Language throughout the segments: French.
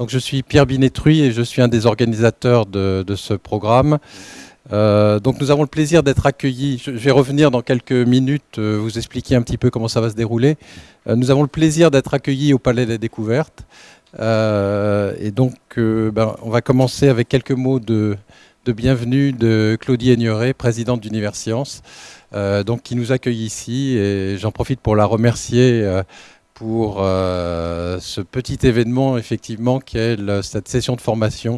Donc je suis Pierre Binetruy et je suis un des organisateurs de, ce programme. Euh, donc nous avons le plaisir d'être accueillis. Je, vais revenir dans quelques minutes, euh, vous expliquer un petit peu comment ça va se dérouler. Euh, nous avons le plaisir d'être accueillis au Palais des Découvertes. et donc ben, on va commencer avec quelques mots de, bienvenue de Claudie Aigneret, présidente d'Univers Science, donc qui nous accueille ici. Et j'en profite pour la remercier pour euh, ce petit événement, effectivement, qui est cette session de formation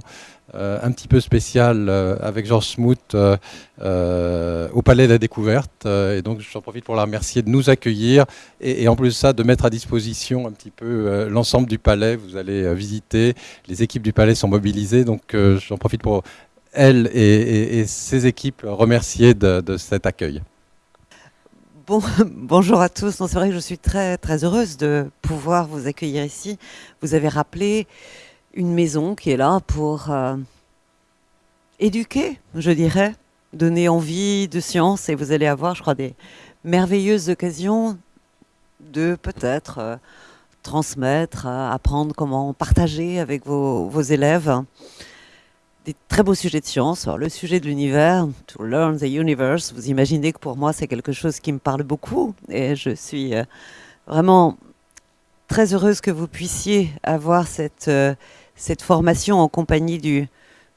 euh, un petit peu spéciale euh, avec Georges Smoot au Palais de la Découverte. et donc, j'en profite pour la remercier de nous accueillir et, en plus de ça, de mettre à disposition un petit peu l'ensemble du palais. Vous allez visiter, les équipes du palais sont mobilisées, donc j'en profite pour elle et, ses équipes remercier de cet accueil. bonjour à tous. C'est vrai que je suis très, très heureuse de pouvoir vous accueillir ici. Vous avez rappelé une maison qui est là pour euh, éduquer, je dirais, donner envie de science. Et vous allez avoir, je crois, des merveilleuses occasions de peut-être euh, transmettre, euh, apprendre comment partager avec vos, vos élèves des très beaux sujets de science. le sujet de l'univers, to learn the universe, vous imaginez que pour moi c'est quelque chose qui me parle beaucoup et je suis euh, vraiment très heureuse que vous puissiez avoir cette, euh, cette formation en compagnie du,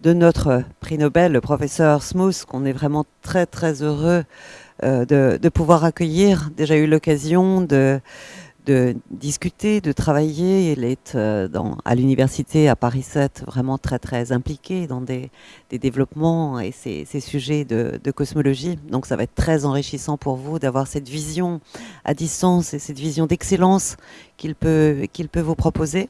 de notre prix Nobel, le professeur Smooth, qu'on est vraiment très très heureux euh, de, pouvoir accueillir. Déjà eu l'occasion de de discuter, de travailler. Elle est euh, dans, à l'université à Paris 7 vraiment très très impliquée dans des, développements et ces, sujets de, de, cosmologie. Donc ça va être très enrichissant pour vous d'avoir cette vision à distance et cette vision d'excellence qu'il peut, qu'il peut vous proposer.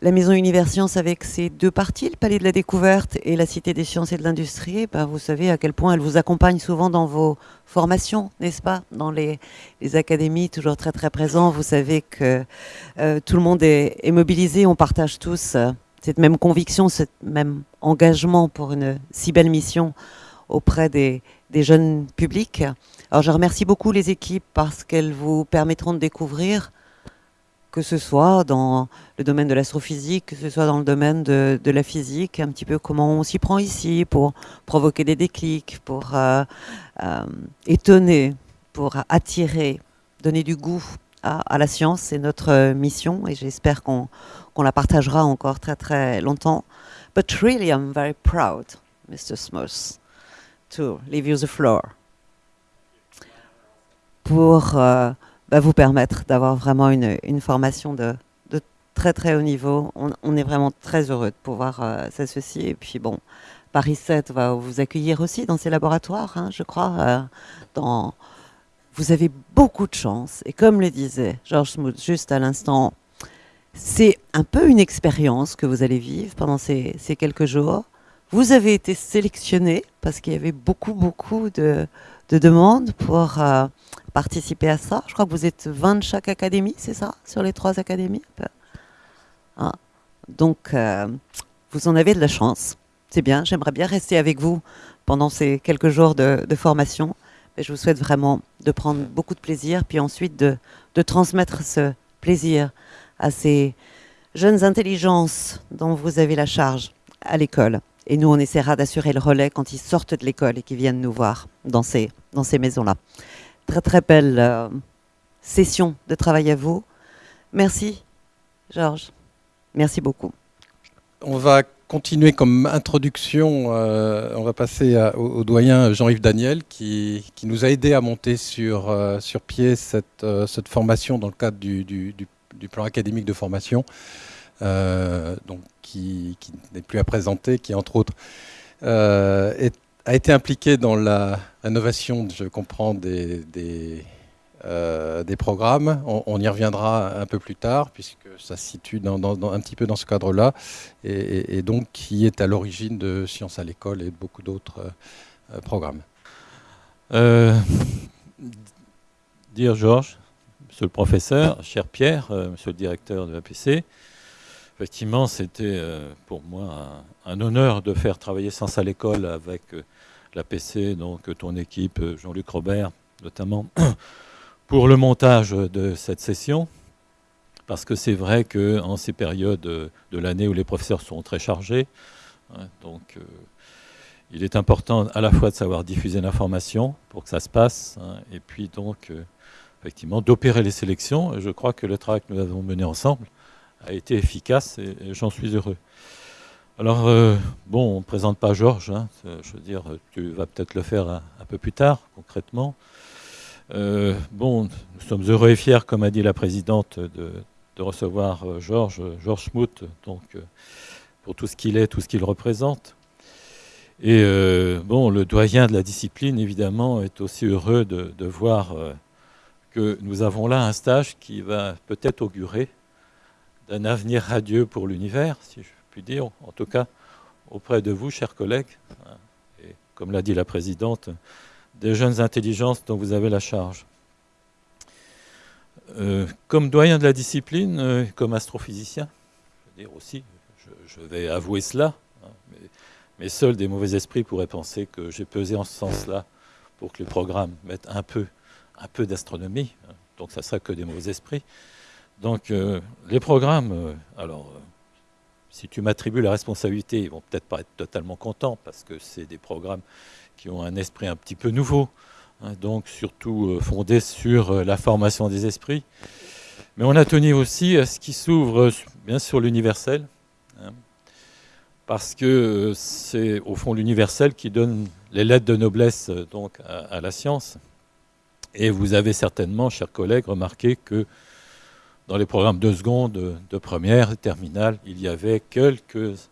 La maison Univers Science avec ses deux parties, le Palais de la Découverte et la Cité des Sciences et de l'Industrie, ben vous savez à quel point elle vous accompagne souvent dans vos formations, n'est-ce pas? Dans les, académies, toujours très très présent. Vous savez que euh, tout le monde est, mobilisé, on partage tous euh, cette même conviction, ce même engagement pour une si belle mission auprès des, des jeunes publics. Alors je remercie beaucoup les équipes parce qu'elles vous permettront de découvrir que ce soit dans le domaine de l'astrophysique, que ce soit dans le domaine de, la physique, un petit peu comment on s'y prend ici pour provoquer des déclics, pour euh, euh, étonner, pour attirer, donner du goût à, la science. C'est notre mission et j'espère qu'on la partagera encore très très longtemps. But really, I'm very proud, Mr. Smith, to leave you the floor. Pour euh, va vous permettre d'avoir vraiment une, une formation de, de, très très haut niveau. On, est vraiment très heureux de pouvoir euh, s'associer. Et puis bon, Paris 7 va vous accueillir aussi dans ses laboratoires, hein, je crois. Euh, dans... Vous avez beaucoup de chance. Et comme le disait Georges Smoot juste à l'instant, c'est un peu une expérience que vous allez vivre pendant ces, ces quelques jours. Vous avez été sélectionné parce qu'il y avait beaucoup, beaucoup de, de demandes pour euh, participer à ça. Je crois que vous êtes 20 de chaque académie, c'est ça Sur les trois académies ah. Donc, euh, vous en avez de la chance. C'est bien, j'aimerais bien rester avec vous pendant ces quelques jours de, formation. Mais je vous souhaite vraiment de prendre beaucoup de plaisir, puis ensuite de transmettre ce plaisir à ces jeunes intelligences dont vous avez la charge à l'école. Et nous, on essaiera d'assurer le relais quand ils sortent de l'école et qu'ils viennent nous voir dans ces, dans ces maisons-là. Très, très belle euh, session de travail à vous. Merci, Georges. Merci beaucoup. On va continuer comme introduction. Euh, on va passer au, doyen Jean-Yves Daniel qui, qui, nous a aidé à monter sur, euh, sur pied cette, cette, formation dans le cadre du, du, du plan académique de formation. donc qui, n'est plus à présenter, qui entre autres euh, a été impliqué dans la innovation, je comprends, des, des, euh, programmes. On, y reviendra un peu plus tard, puisque ça se situe dans, un petit peu dans ce cadre-là, et, donc qui est à l'origine de Sciences à l'école et de beaucoup d'autres euh, programmes. dire Georges, monsieur le professeur, cher Pierre, monsieur le directeur de l'APC, effectivement, c'était euh, pour moi un, honneur de faire travailler Sens à l'école avec euh, la PC, donc ton équipe, euh, Jean-Luc Robert, notamment, pour le montage de cette session. parce que c'est vrai qu'en ces périodes de l'année où les professeurs sont très chargés, hein, donc il est important à la fois de savoir diffuser l'information pour que ça se passe, hein, et puis donc effectivement d'opérer les sélections. Je crois que le travail que nous avons mené ensemble a été efficace et, j'en suis heureux. Alors, euh, bon, on ne présente pas Georges, hein, je veux dire, tu vas peut-être le faire un, peu plus tard, concrètement. Euh, bon, nous sommes heureux et fiers, comme a dit la présidente, de, recevoir euh, Georges, Georges Schmout, donc, pour tout ce qu'il est, tout ce qu'il représente. Et bon, le doyen de la discipline, évidemment, est aussi heureux de, de voir que nous avons là un stage qui va peut-être augurer d'un avenir radieux pour l'univers, si je puis dire, en tout cas auprès de vous, chers collègues, et comme l'a dit la présidente, des jeunes intelligences dont vous avez la charge. Euh, comme doyen de la discipline, euh, comme astrophysicien, je veux dire aussi, je, vais avouer cela, hein, mais, seuls des mauvais esprits pourraient penser que j'ai pesé en ce sens-là pour que le programme mette un peu un peu d'astronomie, hein. donc ça sera que des mauvais esprits. Donc euh, les programmes, euh, alors euh, si tu m'attribues la responsabilité, ils vont peut-être pas être totalement contents parce que c'est des programmes qui ont un esprit un petit peu nouveau, hein, donc surtout fondé sur la formation des esprits. Mais on a tenu aussi à ce qui s'ouvre bien sur l'universel, hein, parce que c'est au fond l'universel qui donne les lettres de noblesse donc à la science. Et vous avez certainement, chers collègues, remarqué que dans les programmes de seconde, de première et terminale, il y avait quelques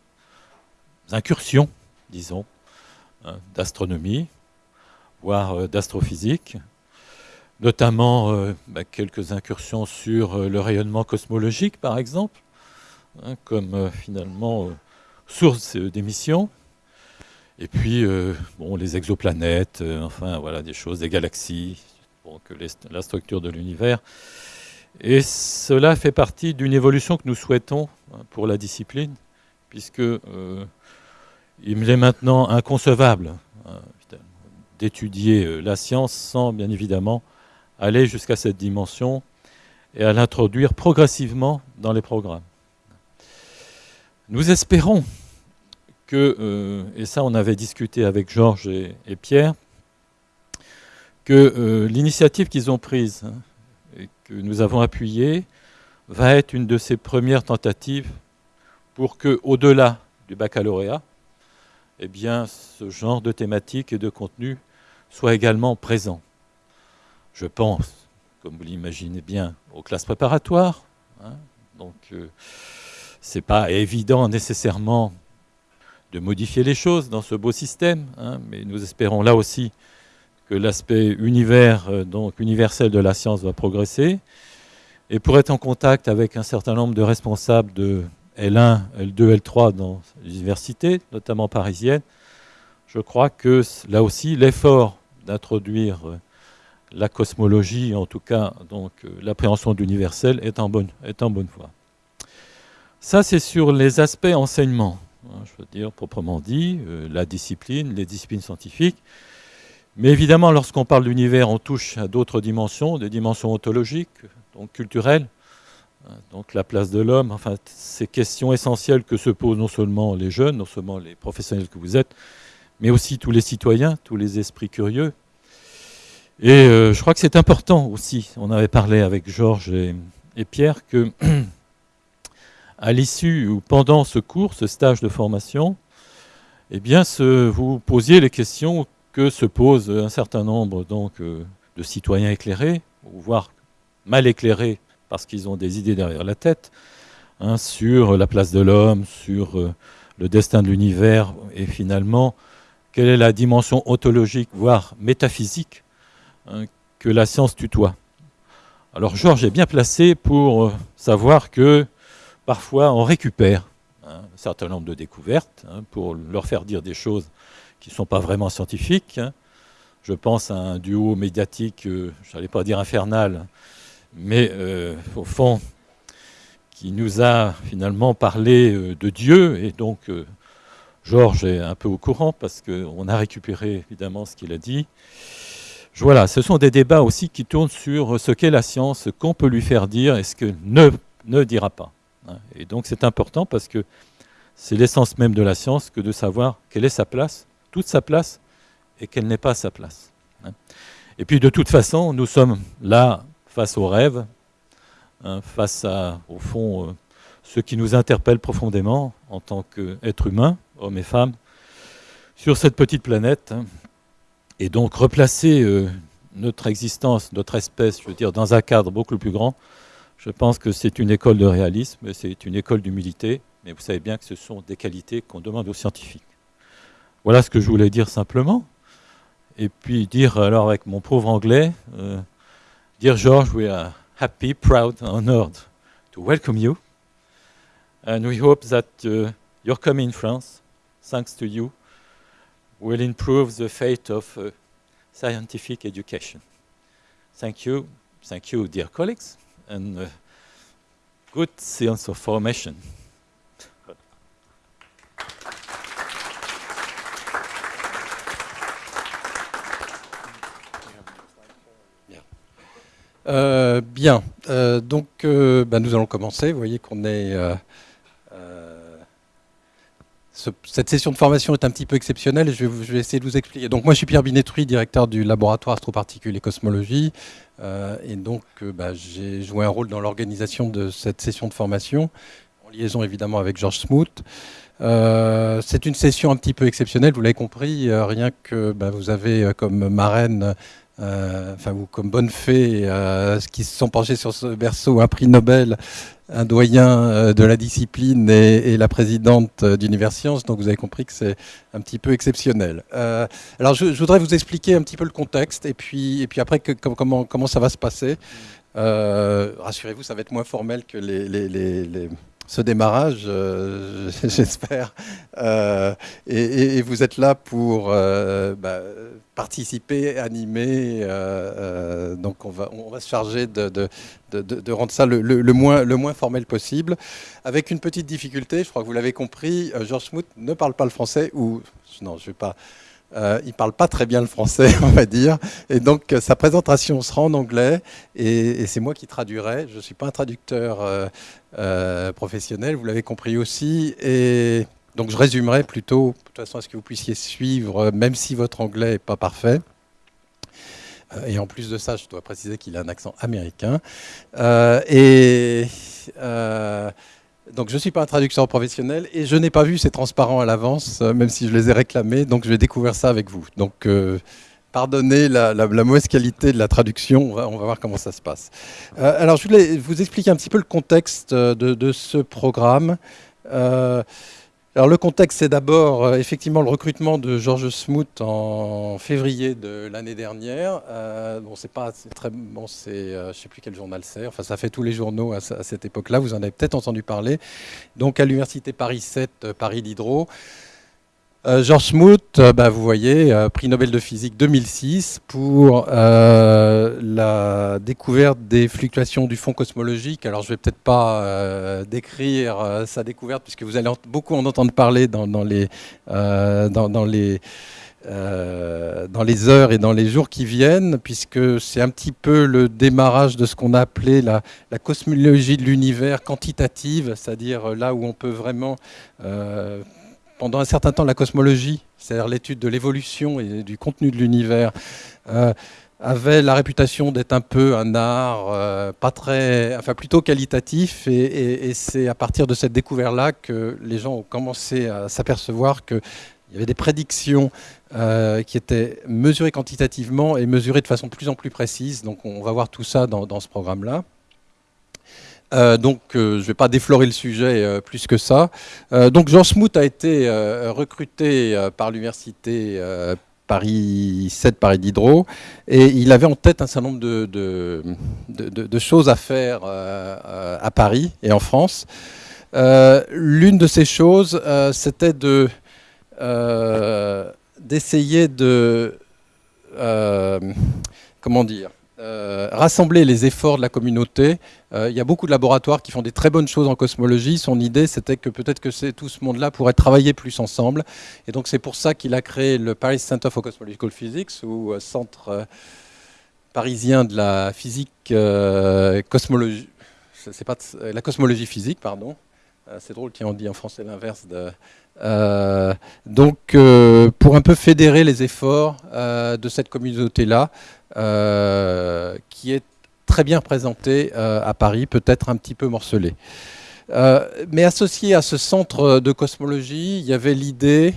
incursions, disons, hein, d'astronomie, voire euh, d'astrophysique, notamment euh, bah, quelques incursions sur euh, le rayonnement cosmologique, par exemple, hein, comme finalement source d'émission. Et puis, bon, les exoplanètes, enfin, voilà, des choses, des galaxies, que la structure de l'univers. Et cela fait partie d'une évolution que nous souhaitons hein, pour la discipline, puisque euh, il est maintenant inconcevable hein, d'étudier euh, la science sans, bien évidemment, aller jusqu'à cette dimension et à l'introduire progressivement dans les programmes. Nous espérons que, euh, et ça on avait discuté avec Georges et Pierre, que l'initiative qu'ils ont prise hein, que nous avons appuyée va être une de ces premières tentatives pour que, au-delà du baccalauréat, eh bien, ce genre de thématique et de contenu soit également présent. Je pense, comme vous l'imaginez bien, aux classes préparatoires. Hein. donc, euh, ce n'est pas évident nécessairement de modifier les choses dans ce beau système, hein, mais nous espérons là aussi l'aspect euh, universel de la science va progresser. Et pour être en contact avec un certain nombre de responsables de L1, L2, L3 dans les universités, notamment parisiennes, je crois que là aussi, l'effort d'introduire euh, la cosmologie, en tout cas donc euh, l'appréhension d'universel, est, est en bonne voie. Ça, c'est sur les aspects enseignement, hein, je veux dire proprement dit, la discipline, les disciplines scientifiques. Mais évidemment, lorsqu'on parle d'univers, on touche à d'autres dimensions, des dimensions ontologiques, donc culturelles, hein, donc la place de l'homme, enfin ces questions essentielles que se posent non seulement les jeunes, non seulement les professionnels que vous êtes, mais aussi tous les citoyens, tous les esprits curieux. Et euh, je crois que c'est important aussi, on avait parlé avec Georges et, Pierre, que à l'issue ou pendant ce cours, ce stage de formation, eh bien, vous posiez les questions que se posent un certain nombre donc, euh, de citoyens éclairés, voire mal éclairés parce qu'ils ont des idées derrière la tête, hein, sur la place de l'homme, sur euh, le destin de l'univers, et finalement, quelle est la dimension ontologique, voire métaphysique, hein, que la science tutoie. Alors Georges est bien placé pour euh, savoir que parfois on récupère hein, un certain nombre de découvertes pour leur faire dire des choses qui ne sont pas vraiment scientifiques. Hein. Je pense à un duo médiatique, euh, je n'allais pas dire infernal, mais euh, au fond, qui nous a finalement parlé euh, de Dieu. Et donc, Georges est un peu au courant parce qu'on a récupéré évidemment ce qu'il a dit. Voilà, ce sont des débats aussi qui tournent sur ce qu'est la science, ce qu'on peut lui faire dire et ce que ne ne dira pas. Hein. Et donc c'est important parce que c'est l'essence même de la science que de savoir quelle est sa place, toute sa place, et quelle n'est pas sa place. Hein. Et puis de toute façon, nous sommes là face aux rêves, hein, face à, au fond, euh, ce qui nous interpelle profondément en tant qu'êtres humains, hommes et femmes, sur cette petite planète. Et donc replacer euh, notre existence, notre espèce, je veux dire, dans un cadre beaucoup plus grand, je pense que c'est une école de réalisme, c'est une école d'humilité, mais vous savez bien que ce sont des qualités qu'on demande aux scientifiques. Voilà ce que je voulais dire simplement. Et puis dire alors avec mon pauvre anglais, euh, dire George, we are happy, proud, honored to welcome you. And we hope that uh, your coming in France, thanks to you, will improve the fate of uh, scientific education. Thank you. Thank you, dear colleagues, and uh, good science of formation. Euh, bien, euh, donc euh, bah, nous allons commencer. Vous voyez qu'on est cette session de formation est un petit peu exceptionnelle et je vais, essayer de vous expliquer. Donc moi je suis Pierre Binetruy, directeur du laboratoire astroparticules et cosmologie. Et donc bah, j'ai joué un rôle dans l'organisation de cette session de formation, en liaison évidemment avec Georges Smoot. C'est une session un petit peu exceptionnelle, vous l'avez compris, rien que bah, vous avez comme marraine enfin vous comme bonne fée, qui se sont penchés sur ce berceau, un prix Nobel un doyen euh, de la discipline et, la présidente euh, d'Universcience, donc vous avez compris que c'est un petit peu exceptionnel. Euh, alors je, voudrais vous expliquer un petit peu le contexte et puis, et puis après que, comment, comment ça va se passer. Rassurez-vous, ça va être moins formel que les, les ce démarrage, euh, j'espère. Euh, et, vous êtes là pour euh, bah, participer, animer. donc on va, on va se charger de, rendre ça le, moins, le moins formel possible. Avec une petite difficulté, je crois que vous l'avez compris, Georges Smoot ne parle pas le français, ou non, je ne vais pas euh, il ne parle pas très bien le français, on va dire. Et donc, euh, sa présentation sera en anglais. Et, c'est moi qui traduirai. Je ne suis pas un traducteur euh, professionnel, vous l'avez compris aussi. Et donc, je résumerai plutôt, de toute façon, à ce que vous puissiez suivre, même si votre anglais n'est pas parfait. Et en plus de ça, je dois préciser qu'il a un accent américain. et donc je ne suis pas un traducteur professionnel et je n'ai pas vu ces transparents à l'avance, euh, même si je les ai réclamés. Donc je vais découvrir ça avec vous. Donc euh, pardonnez la, mauvaise qualité de la traduction, on va, voir comment ça se passe. Euh, alors je voulais vous expliquer un petit peu le contexte de, ce programme. Alors le contexte, c'est d'abord euh, effectivement le recrutement de Georges Smoot en février de l'année dernière. Euh, bon, c'est pas très bon, c'est euh, je sais plus quel journal c'est. Enfin, ça fait tous les journaux à, cette époque-là. Vous en avez peut-être entendu parler. Donc à l'université Paris 7, Paris Diderot. Euh, George Smoot, euh, bah, vous voyez, euh, prix Nobel de physique 2006 pour la découverte des fluctuations du fond cosmologique. Alors je ne vais peut-être pas décrire sa découverte puisque vous allez beaucoup en entendre parler dans, les, heures et dans les jours qui viennent, puisque c'est un petit peu le démarrage de ce qu'on a appelé la cosmologie de l'univers quantitative, c'est-à-dire là où on peut vraiment pendant un certain temps la cosmologie, c'est-à-dire l'étude de l'évolution et du contenu de l'univers, euh, avait la réputation d'être un peu un art euh, pas très, enfin plutôt qualitatif, et, c'est à partir de cette découverte-là que les gens ont commencé à s'apercevoir qu'il y avait des prédictions euh, qui étaient mesurées quantitativement et mesurées de façon de plus en plus précise. Donc on va voir tout ça dans ce programme-là. Euh, donc, euh, je ne vais pas déflorer le sujet euh, plus que ça. donc, Jean Smoot a été recruté par l'université Paris 7, Paris Diderot, et il avait en tête un certain nombre de, de choses à faire à Paris et en France. L'une de ces choses, c'était de d'essayer de comment dire euh, rassembler les efforts de la communauté. Euh, il y a beaucoup de laboratoires qui font des très bonnes choses en cosmologie. Son idée, c'était que peut-être que tout ce monde-là pourrait travailler plus ensemble. Et donc c'est pour ça qu'il a créé le Paris Center for Cosmological Physics, ou euh, centre parisien de la physique cosmologie pas la cosmologie physique, pardon. c'est drôle, tiens, on dit en français l'inverse de. Donc, pour un peu fédérer les efforts de cette communauté-là, qui est très bien représentée à Paris, peut-être un petit peu morcelée. mais associé à ce centre de cosmologie, il y avait l'idée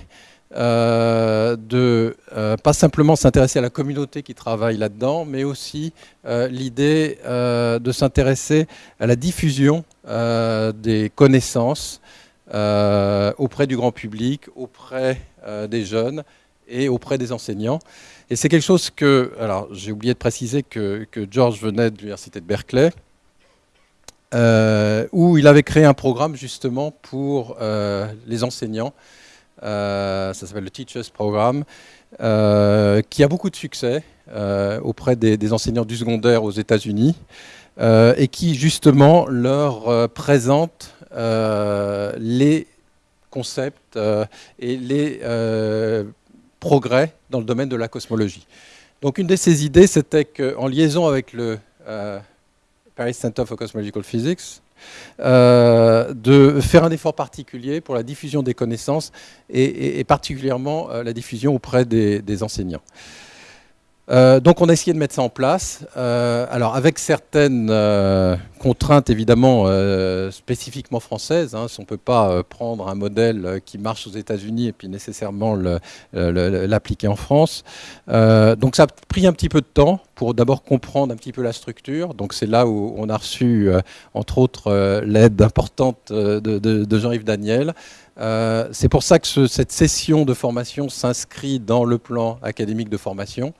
euh, de euh, pas simplement s'intéresser à la communauté qui travaille là-dedans, mais aussi euh, l'idée de s'intéresser à la diffusion des connaissances auprès du grand public, auprès des jeunes et auprès des enseignants. Et c'est quelque chose que, alors j'ai oublié de préciser que, que George venait de l'université de Berkeley, où il avait créé un programme justement pour les enseignants euh, ça s'appelle le Teachers Programme, euh, qui a beaucoup de succès euh, auprès des, enseignants du secondaire aux États-Unis et qui justement leur présente les concepts et les progrès dans le domaine de la cosmologie. Donc une de ces idées, c'était qu'en liaison avec le Paris Center for Cosmological Physics, euh, de faire un effort particulier pour la diffusion des connaissances et, particulièrement euh, la diffusion auprès des enseignants. Euh, donc on a essayé de mettre ça en place, euh, alors avec certaines euh, contraintes évidemment spécifiquement françaises. Hein, on ne peut pas prendre un modèle qui marche aux États-Unis et puis nécessairement l'appliquer en France. donc ça a pris un petit peu de temps pour d'abord comprendre un petit peu la structure. Donc c'est là où on a reçu entre autres l'aide importante de, Jean-Yves Daniel. C'est pour ça que cette session de formation s'inscrit dans le plan académique de formation.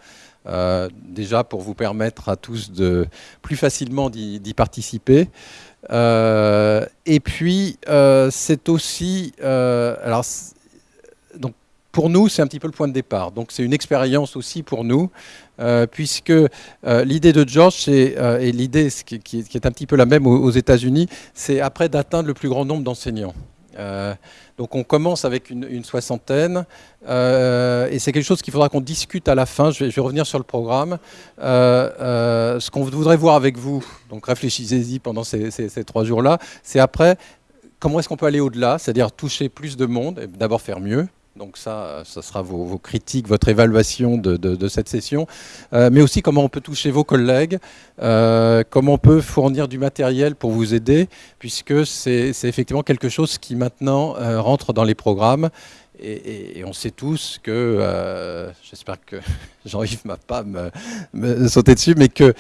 Euh, déjà pour vous permettre à tous de plus facilement d'y participer. Euh, et puis, euh, c'est aussi... alors, pour nous, c'est un petit peu le point de départ. Donc, c'est une expérience aussi pour nous, puisque l'idée de George, et l'idée qui, est un petit peu la même aux États-Unis, c'est après d'atteindre le plus grand nombre d'enseignants. Donc on commence avec une, soixantaine, euh, et c'est quelque chose qu'il faudra qu'on discute à la fin. Je vais, revenir sur le programme. Euh, euh, ce qu'on voudrait voir avec vous, donc réfléchissez-y pendant ces trois jours-là, c'est après comment est-ce qu'on peut aller au-delà, c'est-à-dire toucher plus de monde, et d'abord faire mieux, donc ça, ça sera vos, critiques, votre évaluation de, cette session, euh, mais aussi comment on peut toucher vos collègues, euh, comment on peut fournir du matériel pour vous aider, puisque c'est effectivement quelque chose qui maintenant euh, rentre dans les programmes. Et, on sait tous que, j'espère que Jean-Yves ne m'a pas me sauté dessus, mais que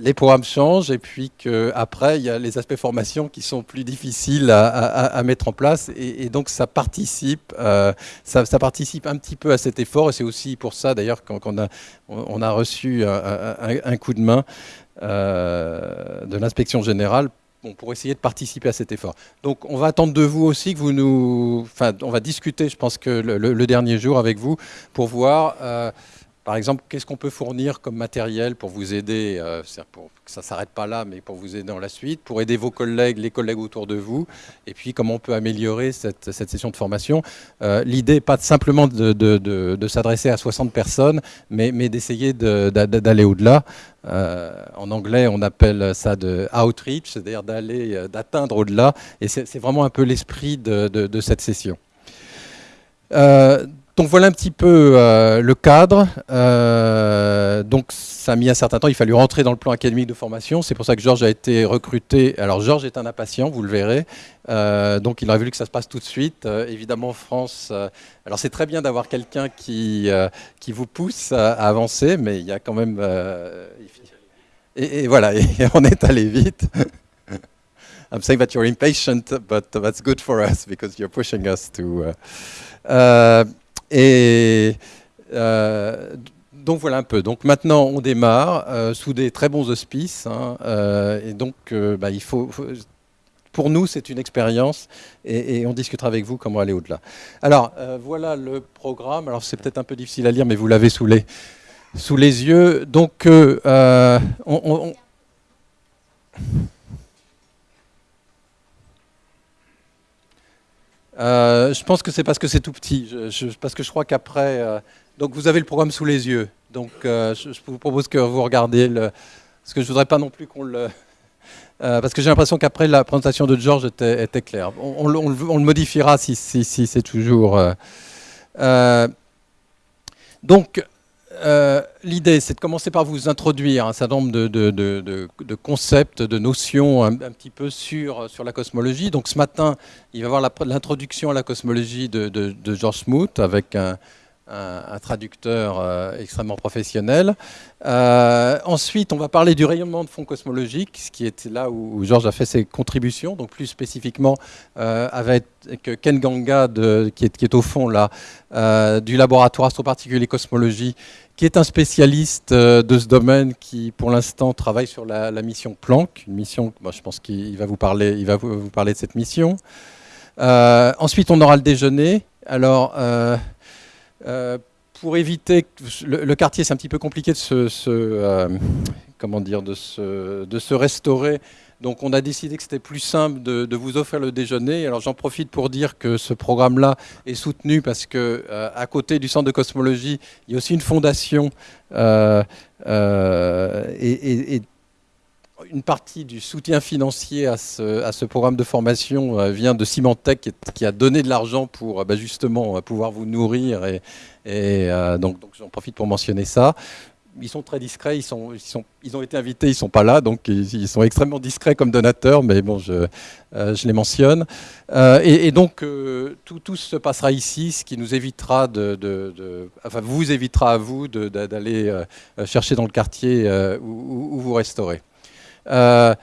les programmes changent et puis qu'après, il y a les aspects formation qui sont plus difficiles à, mettre en place. Et, donc, ça participe, euh, ça, participe un petit peu à cet effort. Et c'est aussi pour ça, d'ailleurs, qu'on a, reçu un, coup de main euh, de l'inspection générale pour essayer de participer à cet effort. Donc on va attendre de vous aussi que vous nous... Enfin, on va discuter, je pense que le, dernier jour avec vous, pour voir... Euh, par exemple, qu'est-ce qu'on peut fournir comme matériel pour vous aider, euh, pour que ça ne s'arrête pas là, mais pour vous aider dans la suite, pour aider vos collègues, les collègues autour de vous, et puis comment on peut améliorer cette, session de formation? Euh, l'idée n'est pas simplement de, s'adresser à 60 personnes, mais, d'essayer d'aller au-delà. Euh, en anglais, on appelle ça de outreach, c'est-à-dire d'aller, d'atteindre au-delà, et c'est vraiment un peu l'esprit de, cette session. Donc voilà un petit peu euh, le cadre. Euh, donc ça a mis un certain temps, il fallu rentrer dans le plan académique de formation. C'est pour ça que Georges a été recruté. Alors Georges est un impatient, vous le verrez. Euh, donc il aurait voulu que ça se passe tout de suite. évidemment, France. alors c'est très bien d'avoir quelqu'un qui, qui vous pousse à, avancer, mais il y a quand même. Et, voilà, on est allé vite. I'm saying that you're impatient, but that's good for us because you're pushing us to. Et euh, donc voilà un peu. Donc maintenant on démarre euh, sous des très bons auspices. Hein, euh, et donc bah, il faut, pour nous c'est une expérience et, on discutera avec vous comment aller au-delà. Alors voilà le programme. Alors c'est peut-être un peu difficile à lire, mais vous l'avez sous les sous les yeux. Donc on Euh, je pense que c'est parce que c'est tout petit. parce que je crois qu'après. Euh, donc vous avez le programme sous les yeux. Donc euh, je, vous propose que vous regardiez le. Parce que je voudrais pas non plus qu'on le. parce que j'ai l'impression qu'après la présentation de George était, claire. On, le modifiera si, si, si c'est toujours... donc, euh, l'idée, c'est de commencer par vous introduire un certain nombre de, concepts, de notions un, petit peu sur, sur la cosmologie. Donc ce matin, il va y avoir l'introduction à la cosmologie de, George Smoot avec un, un, traducteur euh, extrêmement professionnel. Euh, ensuite, on va parler du rayonnement de fond cosmologique, ce qui est là où Georges a fait ses contributions, donc plus spécifiquement euh, avec Ken Ganga, qui, est, au fond là, du laboratoire astroparticules et cosmologie, qui est un spécialiste de ce domaine qui, pour l'instant, travaille sur la, mission Planck, une mission, je pense qu'il va vous parler, il va vous, parler de cette mission. ensuite, on aura le déjeuner. Alors, pour éviter le, quartier, c'est un petit peu compliqué de se, euh, comment dire, de se, de se restaurer. Donc on a décidé que c'était plus simple de, vous offrir le déjeuner. Alors j'en profite pour dire que ce programme-là est soutenu parce que euh, à côté du centre de cosmologie, il y a aussi une fondation et, une partie du soutien financier à ce, programme de formation euh, vient de Symantec qui a donné de l'argent pour euh, bah, justement euh, pouvoir vous nourrir et, donc, j'en profite pour mentionner ça. Ils sont très discrets, ils, sont, ils, ont été invités, ils ne sont pas là, donc ils, sont extrêmement discrets comme donateurs, mais bon, je, les mentionne. et, donc, tout, se passera ici, ce qui nous évitera de, enfin, vous évitera à vous d'aller chercher dans le quartier où vous restaurez. Euh,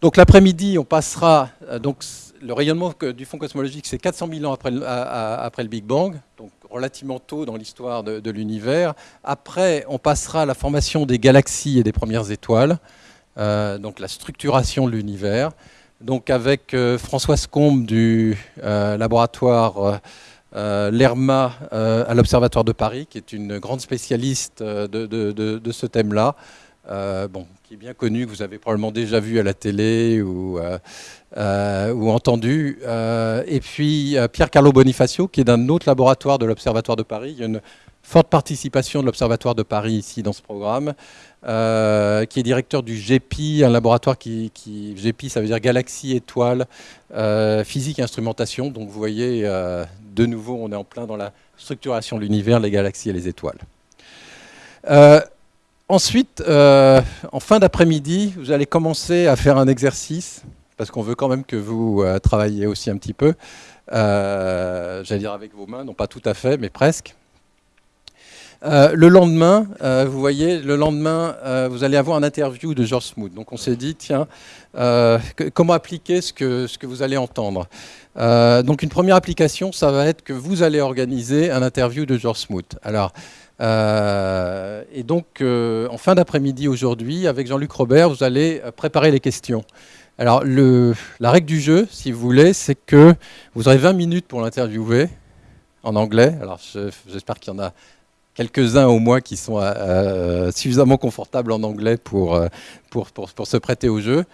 donc l'après-midi, on passera. Euh, donc le rayonnement du fond cosmologique, c'est 400 000 ans après, le Big Bang, donc relativement tôt dans l'histoire de, l'univers. Après, on passera à la formation des galaxies et des premières étoiles, euh, donc la structuration de l'univers. Donc avec Françoise Combe du laboratoire L'ERMA à l'Observatoire de Paris, qui est une grande spécialiste de ce thème-là. Bon, qui est bien connu, que vous avez probablement déjà vu à la télé ou, euh, euh, entendu. Euh, et puis Pierre Carlo Bonifacio, qui est d'un autre laboratoire de l'Observatoire de Paris. Il y a une forte participation de l'Observatoire de Paris ici dans ce programme, qui est directeur du GEPI, un laboratoire qui, qui GEPI, ça veut dire Galaxie Étoile, Physique et Instrumentation. Donc vous voyez, de nouveau, on est en plein dans la structuration de l'univers, les galaxies et les étoiles. Ensuite, euh, en fin d'après-midi, vous allez commencer à faire un exercice, parce qu'on veut quand même que vous euh, travailliez aussi un petit peu. Euh, j'allais dire avec vos mains, non pas tout à fait, mais presque. le lendemain, vous voyez, le lendemain, vous allez avoir un interview de George Smoot. Donc on s'est dit, tiens, comment appliquer ce que, ce que vous allez entendre? Donc une première application, ça va être que vous allez organiser un interview de George Smoot. Alors, euh, et donc, euh, en fin d'après-midi aujourd'hui, avec Jean-Luc Robert, vous allez euh, préparer les questions. Alors, la règle du jeu, si vous voulez, c'est que vous aurez 20 minutes pour l'interviewer en anglais. Alors, j'espère qu'il y en a quelques-uns au moins qui sont suffisamment confortables en anglais pour, pour, pour se prêter au jeu.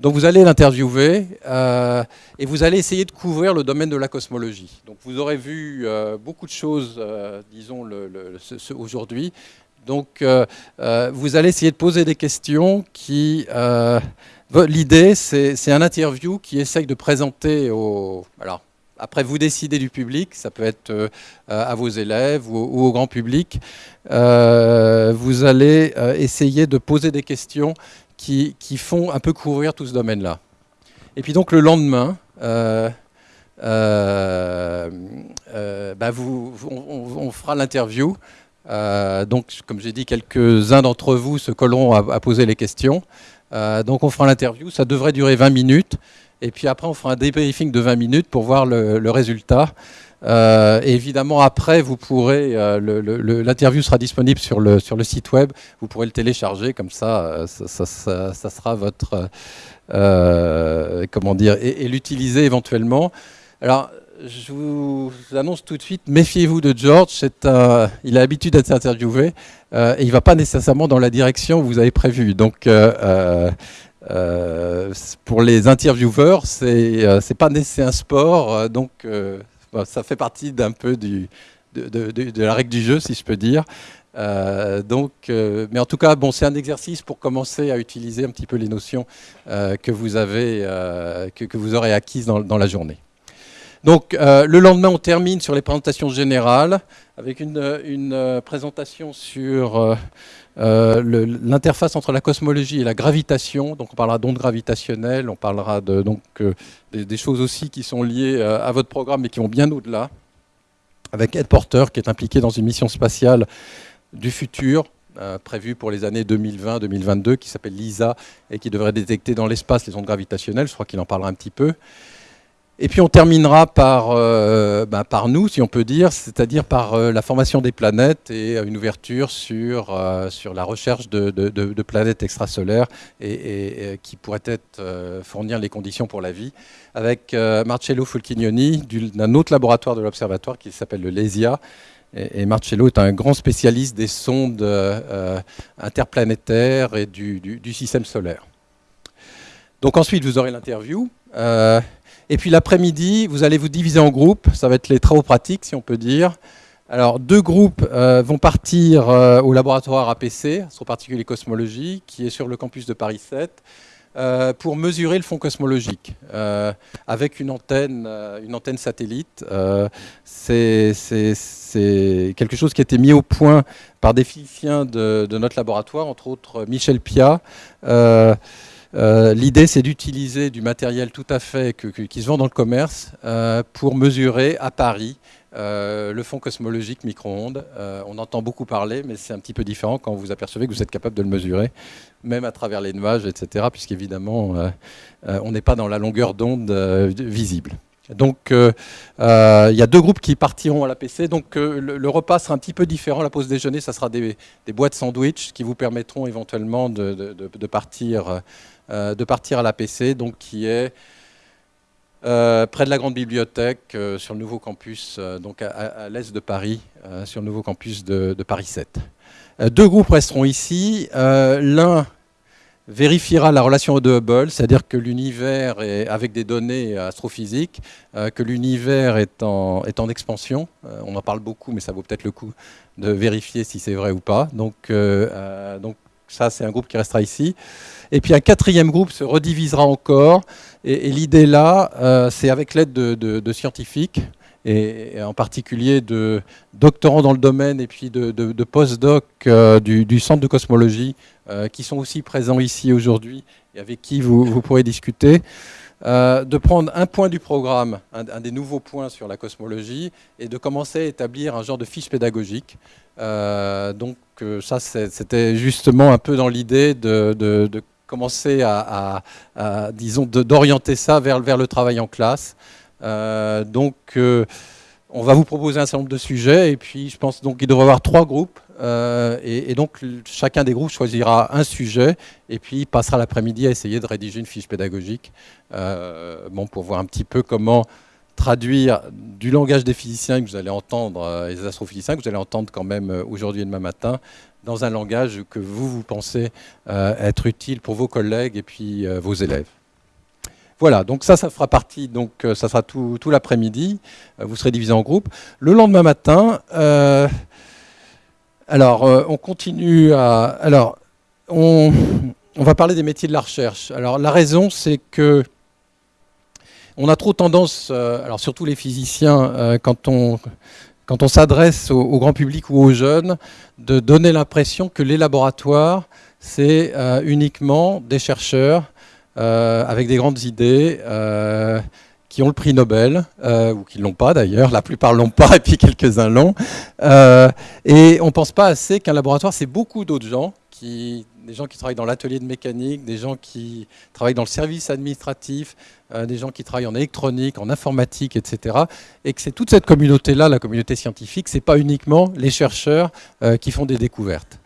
Donc vous allez l'interviewer euh, et vous allez essayer de couvrir le domaine de la cosmologie. Donc vous aurez vu euh, beaucoup de choses, euh, disons, aujourd'hui. Donc vous allez essayer de poser des questions qui... L'idée, c'est un interview qui essaye de présenter au... Alors, après, vous décidez du public, ça peut être à vos élèves ou au grand public. vous allez essayer de poser des questions qui, font un peu couvrir tout ce domaine-là. Et puis donc le lendemain, euh, euh, euh, bah, on, fera l'interview. donc, comme j'ai dit, quelques-uns d'entre vous se colleront à, poser les questions. donc, on fera l'interview. Ça devrait durer 20 minutes. Et puis après, on fera un débriefing de 20 minutes pour voir le résultat. Euh, évidemment, après, vous pourrez, euh, l'interview sera disponible sur le, site web. Vous pourrez le télécharger, comme ça, euh, ça, sera votre, comment dire, et, l'utiliser éventuellement. Alors, je vous annonce tout de suite, méfiez-vous de George. Il a l'habitude d'être interviewé et il ne va pas nécessairement dans la direction que vous avez prévue. Donc, pour les intervieweurs, c'est pas c'est un sport, donc ça fait partie d'un peu de, la règle du jeu, si je peux dire. donc, mais en tout cas, bon, c'est un exercice pour commencer à utiliser un petit peu les notions que vous avez, que, vous aurez acquises dans, la journée. Donc, le lendemain, on termine sur les présentations générales avec une présentation sur euh, l'interface entre la cosmologie et la gravitation, donc on parlera d'ondes gravitationnelles, on parlera de, donc, euh, des, choses aussi qui sont liées euh, à votre programme mais qui vont bien au-delà, avec Ed Porter qui est impliqué dans une mission spatiale du futur, prévue pour les années 2020-2022, qui s'appelle LISA et qui devrait détecter dans l'espace les ondes gravitationnelles, je crois qu'il en parlera un petit peu. Et puis on terminera par, euh, bah, par nous, si on peut dire, c'est-à-dire par euh, la formation des planètes et une ouverture sur, euh, sur la recherche de, de, planètes extrasolaires et, qui pourraient être, fournir les conditions pour la vie, avec Marcello Fulchignoni d'un autre laboratoire de l'Observatoire qui s'appelle le LESIA. Et, Marcello est un grand spécialiste des sondes interplanétaires et du, du, système solaire. Donc ensuite, vous aurez l'interview. Et puis l'après-midi, vous allez vous diviser en groupes. Ça va être les travaux pratiques, si on peut dire. Alors, deux groupes euh, vont partir euh, au laboratoire APC, sur particulier cosmologie, qui est sur le campus de Paris 7, euh, pour mesurer le fond cosmologique avec une antenne, une antenne satellite. C'est quelque chose qui a été mis au point par des physiciens de, de notre laboratoire, entre autres Michel Pia. Euh, l'idée, c'est d'utiliser du matériel tout à fait qui se vend dans le commerce euh, pour mesurer à Paris euh, le fond cosmologique micro-ondes. on entend beaucoup parler, mais c'est un petit peu différent quand vous apercevez que vous êtes capable de le mesurer, même à travers les nuages, etc., puisqu'évidemment, on n'est pas dans la longueur d'onde visible. Donc, il y a deux groupes qui partiront à l'APC. Donc, le, repas sera un petit peu différent. La pause déjeuner, ça sera des, boîtes sandwich qui vous permettront éventuellement de partir euh, de partir à l'APC, donc qui est euh, près de la grande bibliothèque euh, sur le nouveau campus, donc à, l'est de Paris, sur le nouveau campus de, Paris 7. deux groupes resteront ici. L'un vérifiera la relation de Hubble, c'est-à-dire que l'univers est avec des données astrophysiques, que l'univers est en, expansion. on en parle beaucoup, mais ça vaut peut-être le coup de vérifier si c'est vrai ou pas. Ça, c'est un groupe qui restera ici. Et puis un quatrième groupe se redivisera encore. Et, l'idée là, euh, c'est avec l'aide de, scientifiques, et, en particulier de doctorants dans le domaine et puis de, post-doc euh, du, Centre de cosmologie, euh, qui sont aussi présents ici aujourd'hui et avec qui vous, pourrez discuter. De prendre un point du programme, un, des nouveaux points sur la cosmologie, et de commencer à établir un genre de fiche pédagogique. donc ça, c'était justement un peu dans l'idée de, commencer à, disons, d'orienter ça vers, vers le travail en classe. Euh, donc, euh, on va vous proposer un certain nombre de sujets, et puis je pense qu'il devrait y avoir trois groupes, euh, et, donc chacun des groupes choisira un sujet, et puis passera l'après-midi à essayer de rédiger une fiche pédagogique, bon, pour voir un petit peu comment traduire du langage des physiciens que vous allez entendre, et des astrophysiciens que vous allez entendre quand même aujourd'hui et demain matin, dans un langage que vous, vous pensez euh, être utile pour vos collègues et puis euh, vos élèves. Voilà, donc ça, ça fera partie, donc euh, ça sera tout, tout l'après-midi, vous serez divisé en groupes. Le lendemain matin, alors on continue à... Alors, on, va parler des métiers de la recherche. Alors la raison, c'est que on a trop tendance, alors surtout les physiciens, quand on quand on s'adresse au, grand public ou aux jeunes, de donner l'impression que les laboratoires, c'est euh, uniquement des chercheurs euh, avec des grandes idées euh, qui ont le prix Nobel, ou qui ne l'ont pas d'ailleurs, la plupart l'ont pas et puis quelques-uns l'ont. et on ne pense pas assez qu'un laboratoire, c'est beaucoup d'autres gens qui des gens qui travaillent dans l'atelier de mécanique, des gens qui travaillent dans le service administratif, euh, des gens qui travaillent en électronique, en informatique, etc. Et que c'est toute cette communauté-là, la communauté scientifique, c'est pas uniquement les chercheurs euh, qui font des découvertes.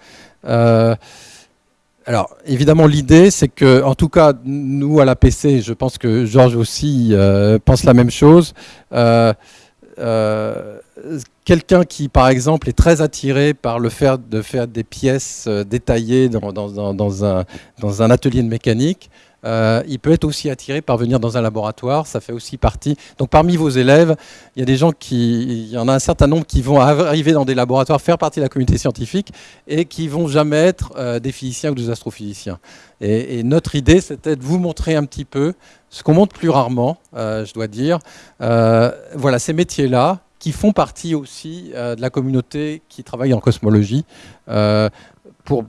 Euh, alors, évidemment, l'idée, c'est que, en tout cas, nous, à la PC, je pense que Georges aussi pense la même chose. Quelqu'un qui, par exemple, est très attiré par le fait de faire des pièces euh, détaillées dans un, atelier de mécanique, euh, il peut être aussi attiré par venir dans un laboratoire. Ça fait aussi partie. Donc parmi vos élèves, il y a des gens qui, il y en a un certain nombre qui vont arriver dans des laboratoires, faire partie de la communauté scientifique et qui vont jamais être euh, des physiciens ou des astrophysiciens. Et, notre idée, c'était de vous montrer un petit peu ce qu'on montre plus rarement, euh, je dois dire. voilà, ces métiers-là, qui font partie aussi de la communauté qui travaille en cosmologie. pour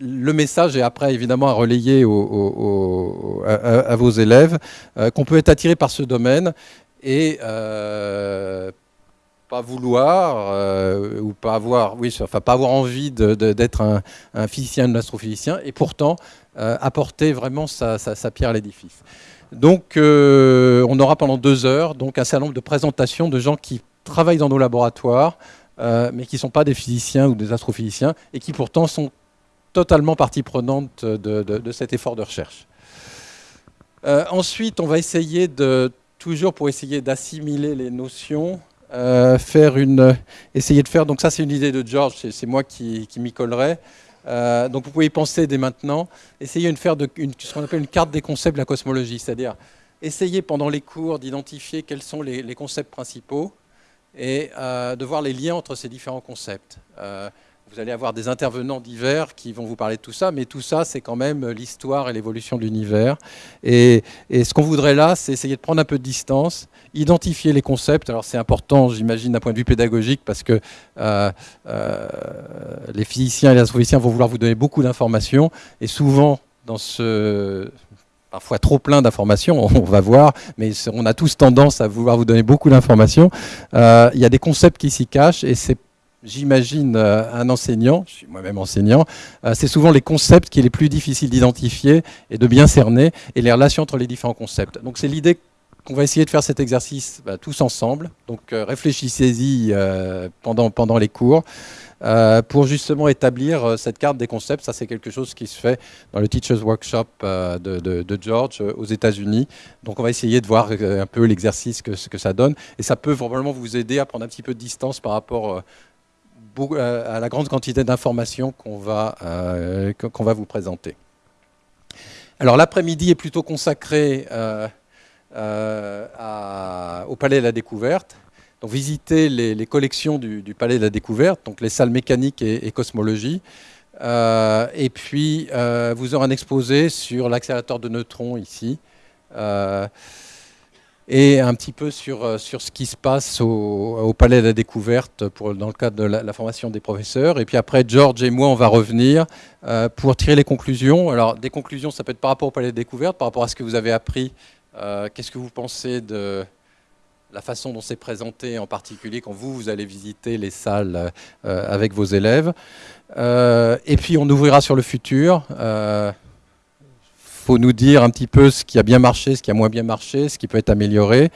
le message est après évidemment à relayer à, vos élèves, euh, qu'on peut être attiré par ce domaine et euh, pas vouloir euh, ou pas avoir, envie d'être un, physicien ou un astrophysicien et pourtant apporter vraiment sa, pierre à l'édifice. Donc on aura pendant deux heures donc un certain nombre de présentations de gens qui travaillent dans nos laboratoires, mais qui ne sont pas des physiciens ou des astrophysiciens et qui pourtant sont totalement partie prenante de, cet effort de recherche. Euh, ensuite, on va essayer de, toujours pour essayer d'assimiler les notions, euh, faire une, essayer de faire, donc ça c'est une idée de George, c'est moi qui, m'y collerai. Euh, donc vous pouvez y penser dès maintenant, essayer de faire ce qu'on appelle une carte des concepts de la cosmologie, c'est-à-dire essayer pendant les cours d'identifier quels sont les, concepts principaux et de voir les liens entre ces différents concepts. Vous allez avoir des intervenants divers qui vont vous parler de tout ça, mais tout ça, c'est quand même l'histoire et l'évolution de l'univers. Et, ce qu'on voudrait là, c'est essayer de prendre un peu de distance, identifier les concepts. Alors c'est important, j'imagine, d'un point de vue pédagogique, parce que euh, euh, les physiciens et les astrophysiciens vont vouloir vous donner beaucoup d'informations, et souvent, dans ce parfois trop plein d'informations, on va voir, mais on a tous tendance à vouloir vous donner beaucoup d'informations. Euh, il y a des concepts qui s'y cachent, et c'est j'imagine, euh, un enseignant, je suis moi-même enseignant, euh, c'est souvent les concepts qui est les plus difficiles d'identifier et de bien cerner, et les relations entre les différents concepts. Donc c'est l'idée qu'on va essayer de faire cet exercice bah, tous ensemble. Donc euh, réfléchissez-y pendant, pendant les cours. pour justement établir cette carte des concepts. Ça, c'est quelque chose qui se fait dans le Teachers Workshop de, George aux États-Unis. Donc, on va essayer de voir un peu l'exercice que, ça donne. Et ça peut probablement vous aider à prendre un petit peu de distance par rapport à la grande quantité d'informations qu'on va, euh, va vous présenter. Alors l'après-midi est plutôt consacré euh, au Palais de la Découverte. Donc visiter les, collections du, Palais de la Découverte, donc les salles mécaniques et, cosmologie. et puis vous aurez un exposé sur l'accélérateur de neutrons ici et un petit peu sur, euh, sur ce qui se passe au, Palais de la Découverte dans le cadre de la, formation des professeurs. Et puis après, George et moi, on va revenir euh, pour tirer les conclusions. Alors, des conclusions, ça peut être par rapport au Palais de la Découverte, par rapport à ce que vous avez appris. Euh, qu'est-ce que vous pensez de la façon dont c'est présenté, en particulier quand vous, vous allez visiter les salles avec vos élèves? et puis, on ouvrira sur le futur faut nous dire un petit peu ce qui a bien marché, ce qui a moins bien marché, ce qui peut être amélioré,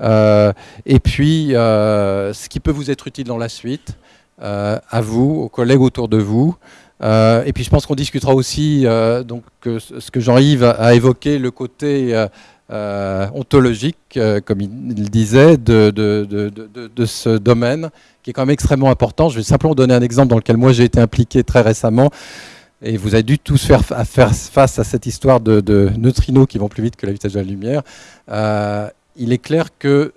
euh, et puis euh, ce qui peut vous être utile dans la suite, euh, à vous, aux collègues autour de vous. et puis je pense qu'on discutera aussi, donc, ce que Jean-Yves a, évoqué, le côté ontologique, comme il disait, de, de, ce domaine, qui est quand même extrêmement important. Je vais simplement donner un exemple dans lequel moi j'ai été impliqué très récemment et vous avez dû tous faire, faire face à cette histoire de, neutrinos qui vont plus vite que la vitesse de la lumière, euh, il est clair que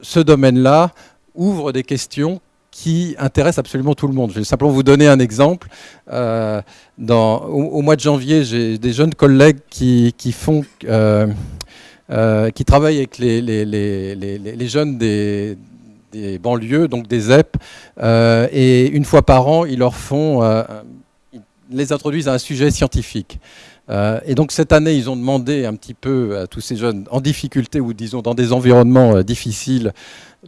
ce domaine-là ouvre des questions qui intéressent absolument tout le monde. Je vais simplement vous donner un exemple. Euh, au, mois de janvier, j'ai des jeunes collègues qui, euh, qui travaillent avec les, jeunes des, des, banlieues, donc des ZEP, et une fois par an, ils leur font les introduisent à un sujet scientifique. Euh, et donc cette année, ils ont demandé un petit peu à tous ces jeunes en difficulté ou disons dans des environnements euh, difficiles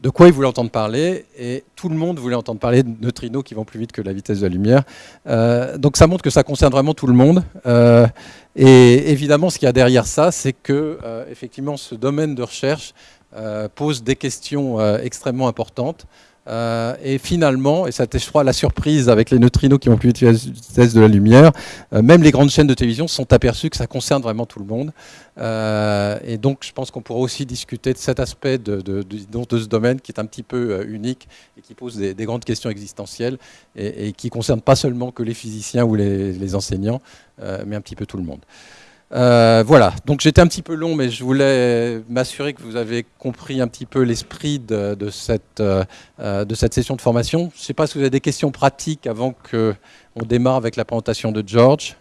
de quoi ils voulaient entendre parler. Et tout le monde voulait entendre parler de neutrinos qui vont plus vite que la vitesse de la lumière. Euh, donc ça montre que ça concerne vraiment tout le monde. et évidemment, ce qu'il y a derrière ça, c'est que effectivement, ce domaine de recherche pose des questions extrêmement importantes. Euh, et finalement, et ça je crois la surprise avec les neutrinos qui ont pu utiliser la vitesse de la lumière, euh, même les grandes chaînes de télévision sont aperçues que ça concerne vraiment tout le monde. Euh, et donc je pense qu'on pourra aussi discuter de cet aspect de, ce domaine qui est un petit peu unique et qui pose des, grandes questions existentielles et, qui ne concerne pas seulement que les physiciens ou les, enseignants, mais un petit peu tout le monde. Euh, voilà, donc j'étais un petit peu long, mais je voulais m'assurer que vous avez compris un petit peu l'esprit de, cette, euh, de cette session de formation. Je ne sais pas si vous avez des questions pratiques avant qu'on démarre avec la présentation de George.